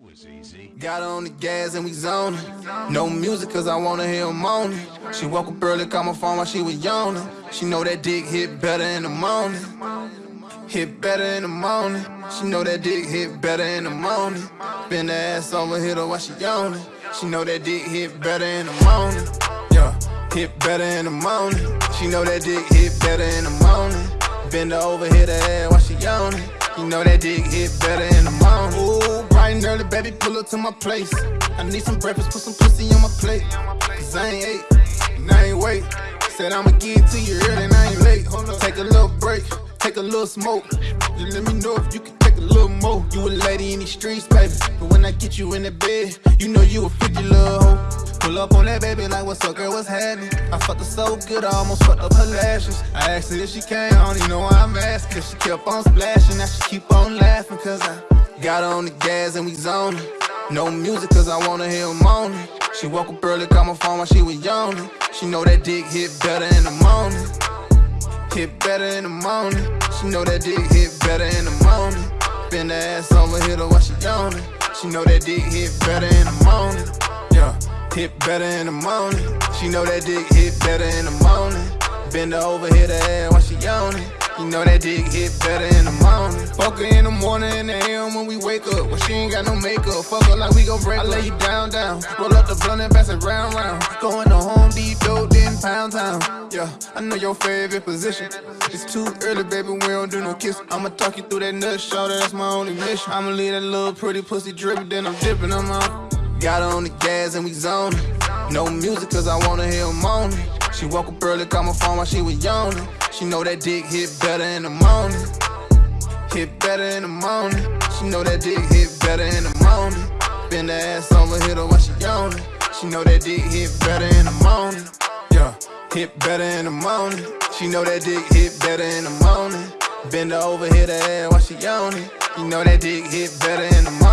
was easy. Got on the gas and we zoning. No music cause I wanna hear her moaning. She woke up early, call my phone while she was yawning. She know that dick hit better in the morning. Hit better in the morning. She know that dick hit better in the morning. Bend the ass over, hit her while she yawning. She know that dick hit better in the morning. Yeah, hit better in the morning. She know that dick hit better in the morning. Bend her over, hit her ass while she yawning. You know that dick hit better in the morning. Baby, pull up to my place. I need some breakfast, put some pussy on my plate. Cause I ain't ate, and I ain't wait. Said I'ma get to you early and I ain't late. Take a little break, take a little smoke. Just let me know if you can take a little more. You a lady in these streets, baby. But when I get you in the bed, you know you a 50 little hoe. Pull up on that baby like, what's up, girl, what's happening? I fucked her so good, I almost fucked up her lashes. I asked her if she came, I don't even know why I'm asking. Cause she kept on splashing, now she keep on laughing. Cause I got her on the gas and we zoning. No music cause I wanna hear her moaning. She woke up early, call my phone while she was yawning. She know that dick hit better in the morning. Hit better in the morning. She know that dick hit better in the morning. Bend the ass over, hit her while she yawning. She know that dick hit better in the morning. Yeah, hit better in the morning. She know that dick hit better in the morning. Bend her over, hit her ass while she yawning. You know that dick hit better in the morning. Fuck her in the morning and the AM when we wake up. Well, she ain't got no makeup. Fuck her like we gon' break I lay you down, down. Roll up the blunt and pass it round, round. Going to Home Depot, then Pound Town. Yeah, I know your favorite position. It's too early, baby, we don't do no kiss. I'ma talk you through that nut, shorty, that's my only mission. I'ma leave that little pretty pussy dripping, then I'm dipping, I'm out. Got her on the gas and we zoning. No music cause I wanna hear her moaning. She woke up early, call my phone while she was yawning. She know that dick hit better in the morning. Hit better in the morning. She know that dick hit better in the morning. Bend the ass over, hit her while she yawning. She know that dick hit better in the morning. Yeah, hit better in the morning. She know that dick hit better in the morning. Bend her over, hit her ass while she yawning. You know that dick hit better in the morning.